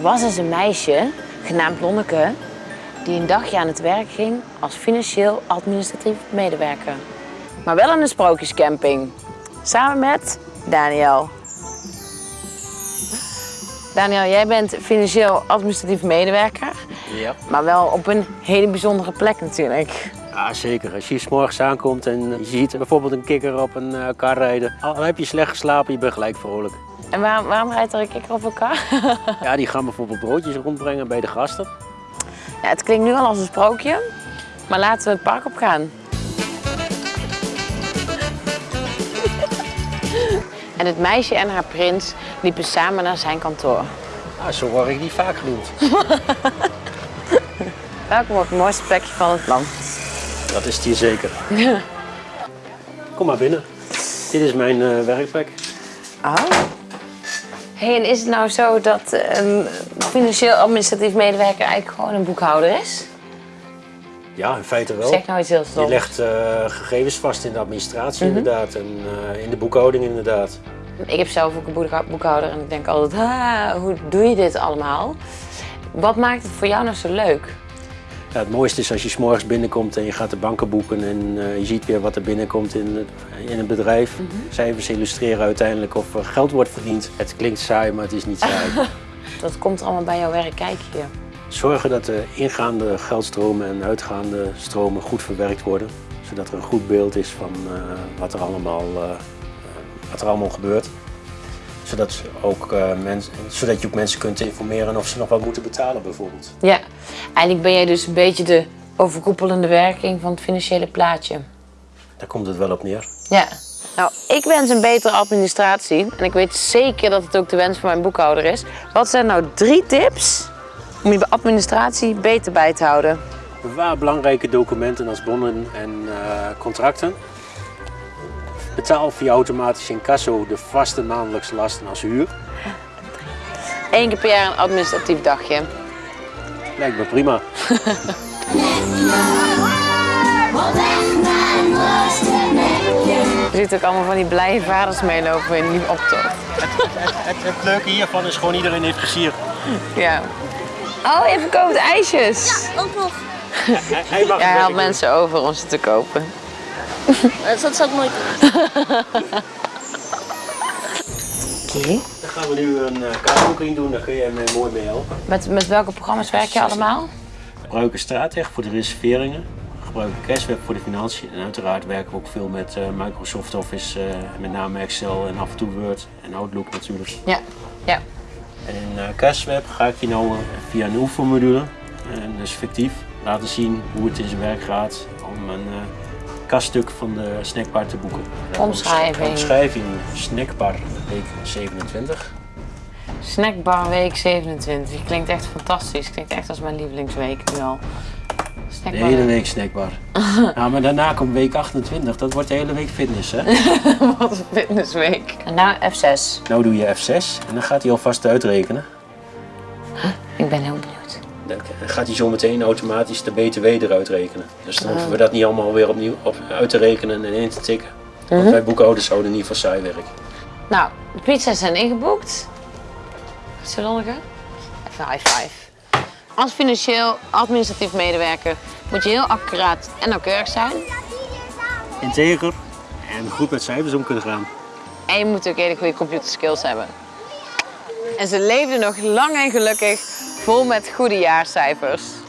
was eens een meisje, genaamd Lonneke, die een dagje aan het werk ging als financieel administratief medewerker. Maar wel in een sprookjescamping. Samen met Daniel. Daniel, jij bent financieel administratief medewerker, Ja. maar wel op een hele bijzondere plek natuurlijk. ja, zeker. Als je 's morgens aankomt en je ziet bijvoorbeeld een kikker op een eh, kar rijden, al heb je slecht geslapen, je bent gelijk vrolijk. En waarom, waarom rijdt er een kikker op elkaar? Ja, die gaan bijvoorbeeld broodjes rondbrengen bij de gasten. Ja, het klinkt nu al als een sprookje, maar laten we het park op gaan. En het meisje en haar prins liepen samen naar zijn kantoor. Ah, zo word ik niet vaak genoemd. Welkom op het mooiste plekje van het land. Dat is het hier zeker. Kom maar binnen. Dit is mijn eh, werkplek. Oh. Hey, en is het nou zo dat een financieel administratief medewerker eigenlijk gewoon een boekhouder is? Ja, in feite wel. Zeg nou iets heel Je legt eh, gegevens vast in de administratie inderdaad en eh, in de boekhouding inderdaad. Ik heb zelf ook een boekhouder en ik denk altijd, ah, hoe doe je dit allemaal? Wat maakt het voor jou nou zo leuk? Ja, het mooiste is als je 's morgens binnenkomt en je gaat de banken boeken en eh, je ziet weer wat er binnenkomt in het, in het bedrijf. Cijfers illustreren uiteindelijk of er geld wordt verdiend. Het klinkt saai, maar het is niet saai. Dat komt allemaal bij jouw werk kijken hier. Zorgen dat de ingaande geldstromen en uitgaande stromen goed verwerkt worden. Zodat er een goed beeld is van eh, wat, er allemaal, eh, wat er allemaal gebeurt. Zodat, ze ook, eh, mens, zodat je ook mensen kunt informeren of ze nog wat moeten betalen bijvoorbeeld. Ja, eigenlijk ben jij dus een beetje de overkoepelende werking van het financiële plaatje. Daar komt het wel op neer. Ja. Nou, ik wens een betere administratie. En ik weet zeker dat het ook de wens van mijn boekhouder is. Wat zijn nou drie tips om je administratie beter bij te houden? Bewaar belangrijke documenten als bonnen en eh, contracten. Betaal via automatisch incasso de vaste maandelijkse lasten als huur. Eén keer per jaar een administratief dagje. Lijkt me prima. Je ziet ook allemaal van die blije vaders meelopen in die optocht. Het, het leuke hiervan is gewoon iedereen heeft plezier. Ja. Oh, je verkoopt ijsjes. Ook nog. Hij, hij mag Jij het haalt mensen over om ze te kopen. Eh, Dat zou ik nooit doen. Oké. Dan gaan we nu een uh, kaartboeking doen, daar kun jij mij mooi mee helpen. Met, met welke programma's werk je allemaal? We gebruiken Strateg voor de reserveringen. We gebruiken Cashweb voor de financiën. En uiteraard werken we ook veel met eh, Microsoft Office, eh, met name Excel en af en toe Word en Outlook natuurlijk. Ja. Ja. En in uh, Cashweb ga ik je nou eh, via een oefenmodule, en dus fictief, laten zien hoe het in zijn werk gaat om een uh, kaststuk van de snackbar te boeken. Omschrijving. Omschrijving snackbar week 27. Snackbar week 27. Klinkt echt fantastisch. Klinkt echt als mijn lievelingsweek nu al. De hele week snackbar. ja, maar daarna komt week 28, dat wordt de hele week fitness hè. Wat een fitnessweek. En nou F6. nou doe je F6 en dan gaat hij alvast uitrekenen. Ik ben heel benieuwd. Dan gaat hij zo meteen automatisch de BTW eruit rekenen. Dus dan hoeven we dat niet allemaal weer opnieuw op, uit te rekenen en in te tikken. Want wij boekhouders zouden niet voor saai werken. Nou, de pizza's zijn ingeboekt. Zo Lonneke? Even high five. Als financieel administratief medewerker moet je heel accuraat en nauwkeurig zijn. Integer en goed met cijfers om kunnen gaan. En je moet ook hele goede computerskills hebben. En ze leefden nog lang en gelukkig vol met goede jaarcijfers.